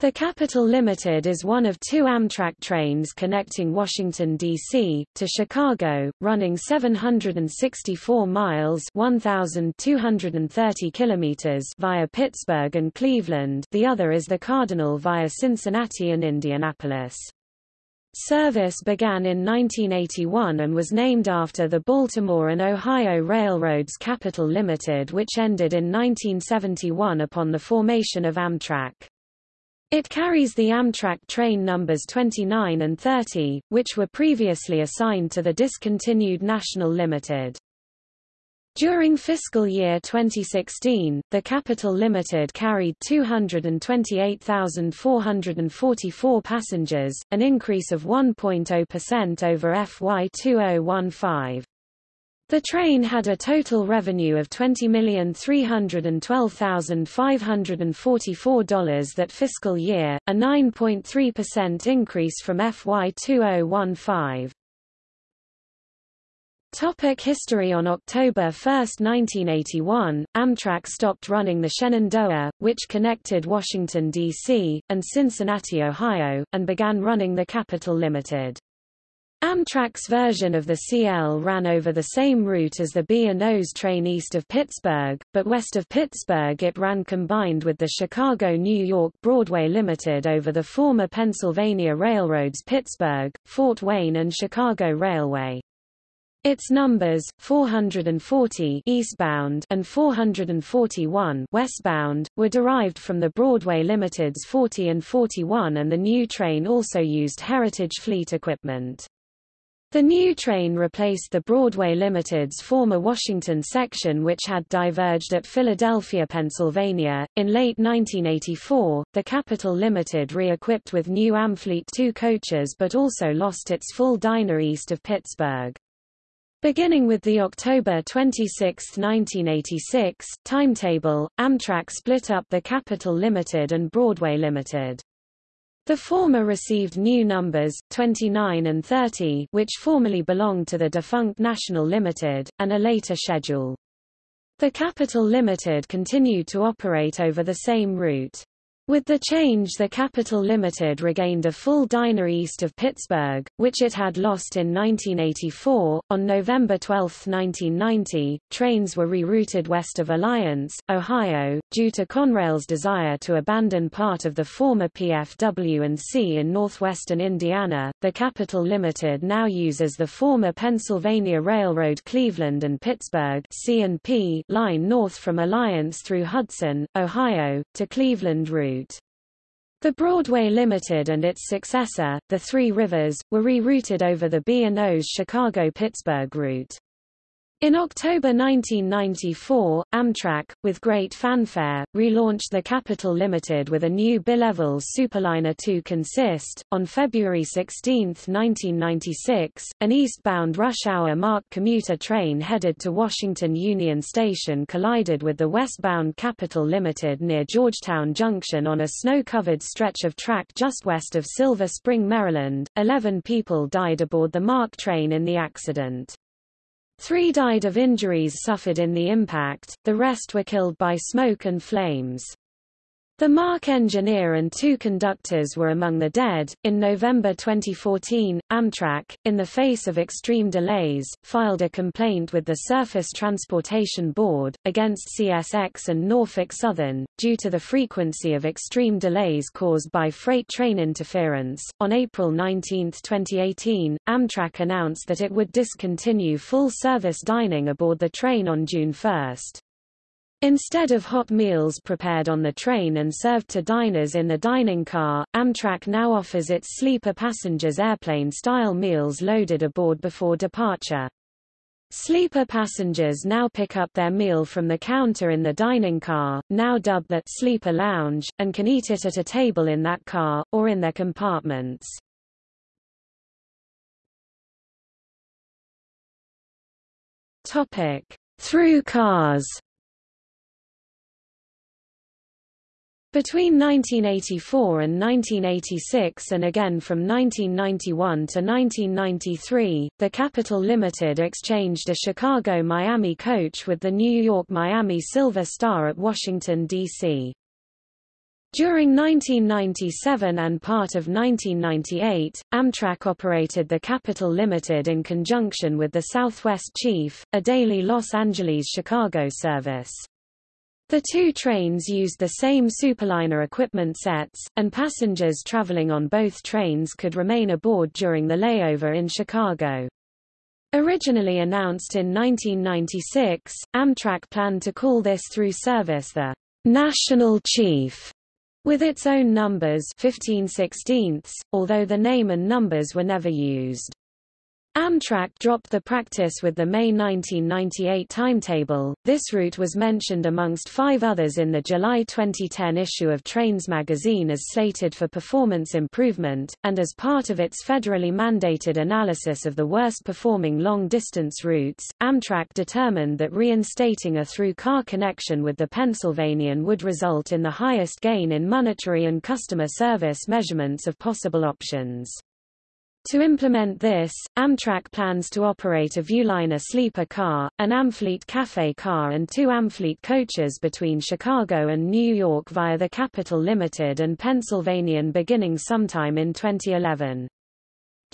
The Capital Limited is one of two Amtrak trains connecting Washington, D.C., to Chicago, running 764 miles 1,230 kilometers via Pittsburgh and Cleveland the other is the Cardinal via Cincinnati and Indianapolis. Service began in 1981 and was named after the Baltimore and Ohio Railroads Capital Limited which ended in 1971 upon the formation of Amtrak. It carries the Amtrak train numbers 29 and 30, which were previously assigned to the discontinued National Limited. During fiscal year 2016, the Capital Limited carried 228,444 passengers, an increase of 1.0% over FY 2015. The train had a total revenue of $20,312,544 that fiscal year, a 9.3% increase from FY 2015. Topic history On October 1, 1981, Amtrak stopped running the Shenandoah, which connected Washington, D.C., and Cincinnati, Ohio, and began running the Capital Limited. Amtrak's version of the CL ran over the same route as the B&O's train east of Pittsburgh, but west of Pittsburgh it ran combined with the Chicago-New York Broadway Limited over the former Pennsylvania Railroad's Pittsburgh, Fort Wayne and Chicago Railway. Its numbers, 440 eastbound and 441 westbound, were derived from the Broadway Limited's 40 and 41 and the new train also used Heritage Fleet equipment. The new train replaced the Broadway Limited's former Washington section which had diverged at Philadelphia, Pennsylvania. In late 1984, the Capital Limited re-equipped with new Amfleet 2 coaches but also lost its full diner east of Pittsburgh. Beginning with the October 26, 1986, timetable, Amtrak split up the Capital Limited and Broadway Limited. The former received new numbers, 29 and 30 which formerly belonged to the defunct National Limited, and a later schedule. The Capital Limited continued to operate over the same route. With the change the Capital Limited regained a full diner east of Pittsburgh, which it had lost in 1984. On November 12, 1990, trains were rerouted west of Alliance, Ohio, due to Conrail's desire to abandon part of the former PFW&C in northwestern Indiana. The Capital Limited now uses the former Pennsylvania Railroad Cleveland and Pittsburgh C&P line north from Alliance through Hudson, Ohio, to Cleveland route. The Broadway Limited and its successor, the Three Rivers, were rerouted over the B&O's Chicago-Pittsburgh route. In October 1994, Amtrak, with great fanfare, relaunched the Capital Limited with a new bilevels Superliner 2 consist. On February 16, 1996, an eastbound rush-hour MARC commuter train headed to Washington Union Station collided with the westbound Capital Limited near Georgetown Junction on a snow-covered stretch of track just west of Silver Spring, Maryland. Eleven people died aboard the MARC train in the accident. Three died of injuries suffered in the impact, the rest were killed by smoke and flames. The MARC engineer and two conductors were among the dead. In November 2014, Amtrak, in the face of extreme delays, filed a complaint with the Surface Transportation Board, against CSX and Norfolk Southern, due to the frequency of extreme delays caused by freight train interference. On April 19, 2018, Amtrak announced that it would discontinue full service dining aboard the train on June 1. Instead of hot meals prepared on the train and served to diners in the dining car, Amtrak now offers its sleeper passengers airplane-style meals loaded aboard before departure. Sleeper passengers now pick up their meal from the counter in the dining car, now dubbed the Sleeper Lounge, and can eat it at a table in that car, or in their compartments. Through cars Between 1984 and 1986 and again from 1991 to 1993, the Capital Limited exchanged a Chicago-Miami coach with the New York-Miami Silver Star at Washington, D.C. During 1997 and part of 1998, Amtrak operated the Capital Limited in conjunction with the Southwest Chief, a daily Los Angeles-Chicago service. The two trains used the same superliner equipment sets, and passengers traveling on both trains could remain aboard during the layover in Chicago. Originally announced in 1996, Amtrak planned to call this through service the National Chief, with its own numbers 15 16ths, although the name and numbers were never used. Amtrak dropped the practice with the May 1998 timetable. This route was mentioned amongst five others in the July 2010 issue of Trains magazine as slated for performance improvement, and as part of its federally mandated analysis of the worst performing long-distance routes, Amtrak determined that reinstating a through-car connection with the Pennsylvanian would result in the highest gain in monetary and customer service measurements of possible options. To implement this, Amtrak plans to operate a Viewliner sleeper car, an Amfleet Cafe car and two Amfleet coaches between Chicago and New York via the Capital Limited and Pennsylvanian beginning sometime in 2011.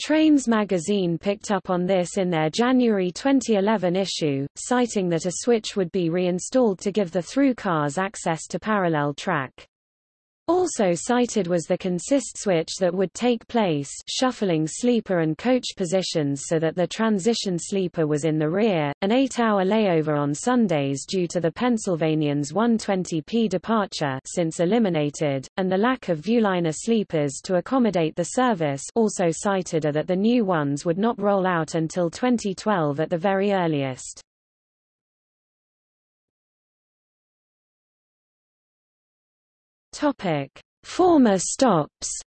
Trains magazine picked up on this in their January 2011 issue, citing that a switch would be reinstalled to give the through cars access to parallel track. Also cited was the consist switch that would take place shuffling sleeper and coach positions so that the transition sleeper was in the rear, an eight-hour layover on Sundays due to the Pennsylvanian's 120p departure since eliminated, and the lack of Viewliner sleepers to accommodate the service also cited are that the new ones would not roll out until 2012 at the very earliest. Topic: Former stops.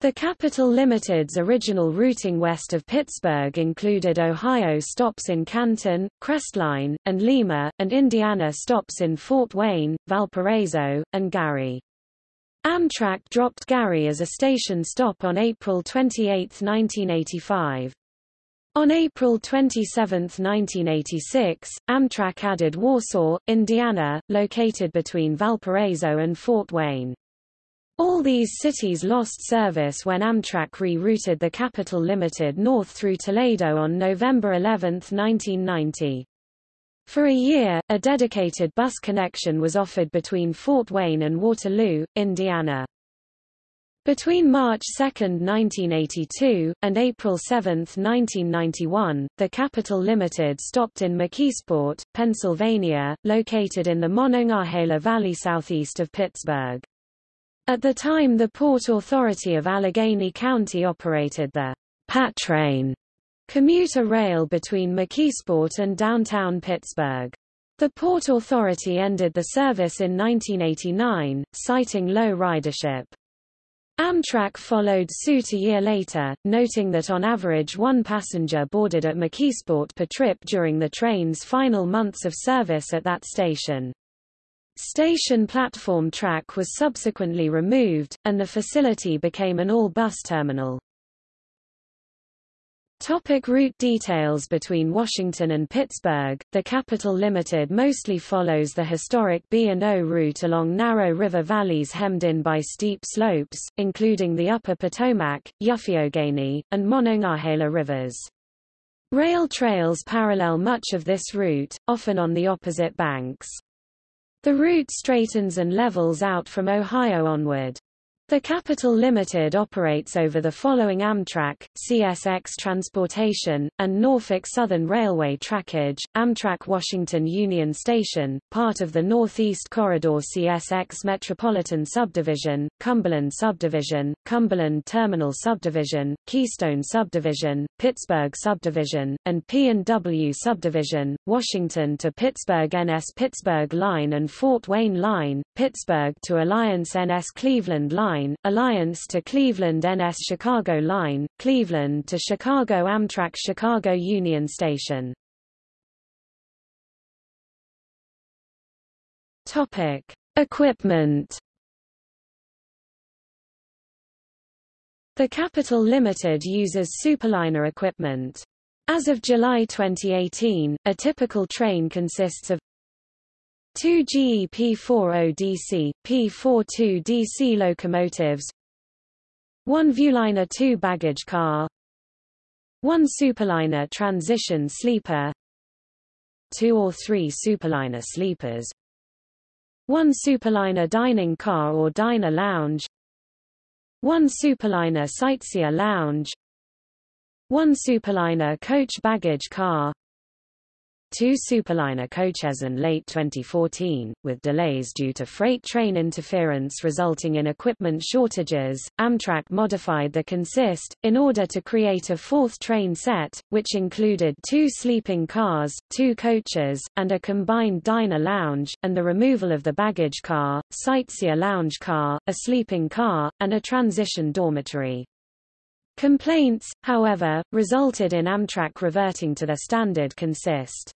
The Capital Limited's original routing west of Pittsburgh included Ohio stops in Canton, Crestline, and Lima, and Indiana stops in Fort Wayne, Valparaiso, and Gary. Amtrak dropped Gary as a station stop on April 28, 1985. On April 27, 1986, Amtrak added Warsaw, Indiana, located between Valparaiso and Fort Wayne. All these cities lost service when Amtrak rerouted the Capital Limited north through Toledo on November 11, 1990. For a year, a dedicated bus connection was offered between Fort Wayne and Waterloo, Indiana. Between March 2, 1982, and April 7, 1991, the Capital Limited stopped in McKeesport, Pennsylvania, located in the Monongahela Valley southeast of Pittsburgh. At the time the Port Authority of Allegheny County operated the PatRain commuter rail between McKeesport and downtown Pittsburgh. The Port Authority ended the service in 1989, citing low ridership. Amtrak followed suit a year later, noting that on average one passenger boarded at McKeesport per trip during the train's final months of service at that station. Station platform track was subsequently removed, and the facility became an all-bus terminal. Topic route details Between Washington and Pittsburgh, the Capital Limited mostly follows the historic B&O route along narrow river valleys hemmed in by steep slopes, including the Upper Potomac, Youghiogheny, and Monongahela rivers. Rail trails parallel much of this route, often on the opposite banks. The route straightens and levels out from Ohio onward. The Capital Limited operates over the following Amtrak, CSX Transportation, and Norfolk Southern Railway trackage, Amtrak Washington Union Station, part of the Northeast Corridor CSX Metropolitan Subdivision, Cumberland Subdivision, Cumberland Terminal Subdivision, Keystone Subdivision, Pittsburgh Subdivision, and P&W Subdivision, Washington to Pittsburgh NS Pittsburgh Line and Fort Wayne Line, Pittsburgh to Alliance NS Cleveland Line Line, Alliance to Cleveland NS Chicago Line, Cleveland to Chicago Amtrak Chicago Union Station. Topic: Equipment. The Capital Limited uses superliner equipment. As of July 2018, a typical train consists of Two GE P40DC, P42DC locomotives One Viewliner 2 baggage car One Superliner transition sleeper Two or three Superliner sleepers One Superliner dining car or diner lounge One Superliner sightseer lounge One Superliner coach baggage car two Superliner coaches in late 2014, with delays due to freight train interference resulting in equipment shortages, Amtrak modified the consist, in order to create a fourth train set, which included two sleeping cars, two coaches, and a combined diner lounge, and the removal of the baggage car, sightseer lounge car, a sleeping car, and a transition dormitory. Complaints, however, resulted in Amtrak reverting to their standard consist.